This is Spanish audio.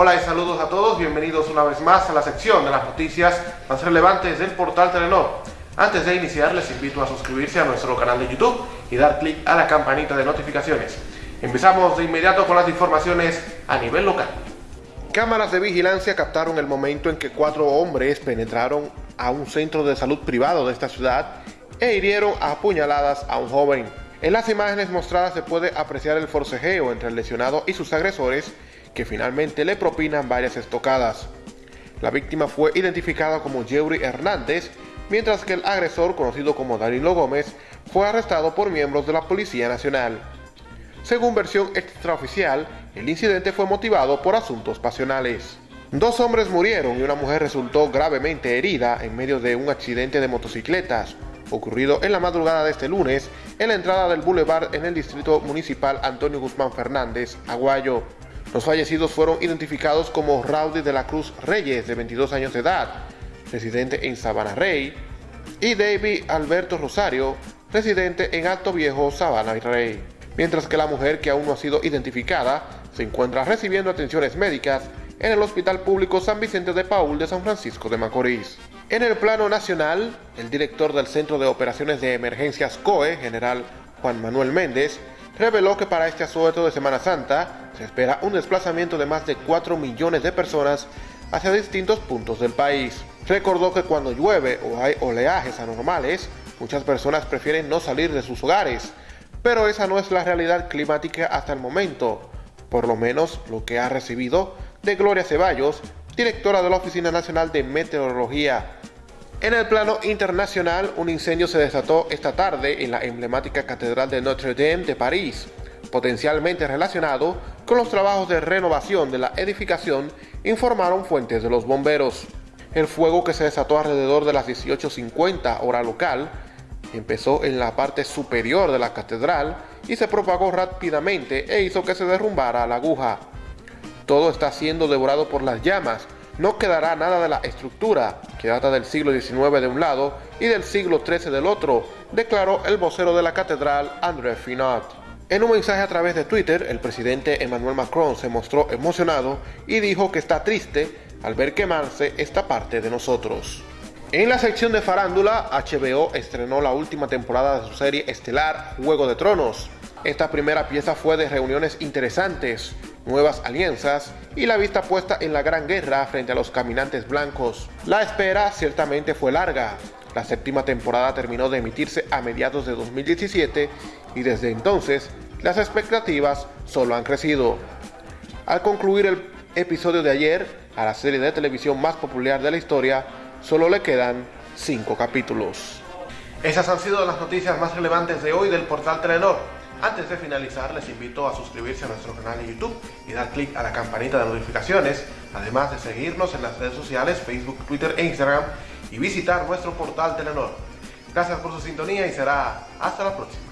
Hola y saludos a todos, bienvenidos una vez más a la sección de las noticias más relevantes del portal Telenor. Antes de iniciar les invito a suscribirse a nuestro canal de YouTube y dar clic a la campanita de notificaciones. Empezamos de inmediato con las informaciones a nivel local. Cámaras de vigilancia captaron el momento en que cuatro hombres penetraron a un centro de salud privado de esta ciudad e hirieron a puñaladas a un joven. En las imágenes mostradas se puede apreciar el forcejeo entre el lesionado y sus agresores, que finalmente le propinan varias estocadas. La víctima fue identificada como Jerry Hernández, mientras que el agresor, conocido como Danilo Gómez, fue arrestado por miembros de la Policía Nacional. Según versión extraoficial, el incidente fue motivado por asuntos pasionales. Dos hombres murieron y una mujer resultó gravemente herida en medio de un accidente de motocicletas ocurrido en la madrugada de este lunes en la entrada del Boulevard en el distrito municipal Antonio Guzmán Fernández, Aguayo. Los fallecidos fueron identificados como Raudy de la Cruz Reyes, de 22 años de edad, residente en Sabana Rey, y David Alberto Rosario, residente en Alto Viejo, Sabana Rey. Mientras que la mujer, que aún no ha sido identificada, se encuentra recibiendo atenciones médicas en el Hospital Público San Vicente de Paul de San Francisco de Macorís. En el plano nacional, el director del Centro de Operaciones de Emergencias COE, general Juan Manuel Méndez, reveló que para este asueto de Semana Santa se espera un desplazamiento de más de 4 millones de personas hacia distintos puntos del país. Recordó que cuando llueve o hay oleajes anormales, muchas personas prefieren no salir de sus hogares, pero esa no es la realidad climática hasta el momento, por lo menos lo que ha recibido de Gloria Ceballos, directora de la Oficina Nacional de Meteorología. En el plano internacional, un incendio se desató esta tarde en la emblemática Catedral de Notre Dame de París, potencialmente relacionado con los trabajos de renovación de la edificación, informaron fuentes de los bomberos. El fuego que se desató alrededor de las 18.50 hora local empezó en la parte superior de la catedral y se propagó rápidamente e hizo que se derrumbara la aguja. Todo está siendo devorado por las llamas. No quedará nada de la estructura, que data del siglo XIX de un lado y del siglo XIII del otro, declaró el vocero de la catedral, André Finot. En un mensaje a través de Twitter, el presidente Emmanuel Macron se mostró emocionado y dijo que está triste al ver quemarse esta parte de nosotros. En la sección de farándula, HBO estrenó la última temporada de su serie estelar Juego de Tronos. Esta primera pieza fue de reuniones interesantes, nuevas alianzas y la vista puesta en la gran guerra frente a los caminantes blancos. La espera ciertamente fue larga. La séptima temporada terminó de emitirse a mediados de 2017 y desde entonces las expectativas solo han crecido. Al concluir el episodio de ayer, a la serie de televisión más popular de la historia, solo le quedan 5 capítulos. Esas han sido las noticias más relevantes de hoy del portal Telenor. Antes de finalizar, les invito a suscribirse a nuestro canal de YouTube y dar clic a la campanita de notificaciones, además de seguirnos en las redes sociales, Facebook, Twitter e Instagram y visitar nuestro portal Telenor. Gracias por su sintonía y será hasta la próxima.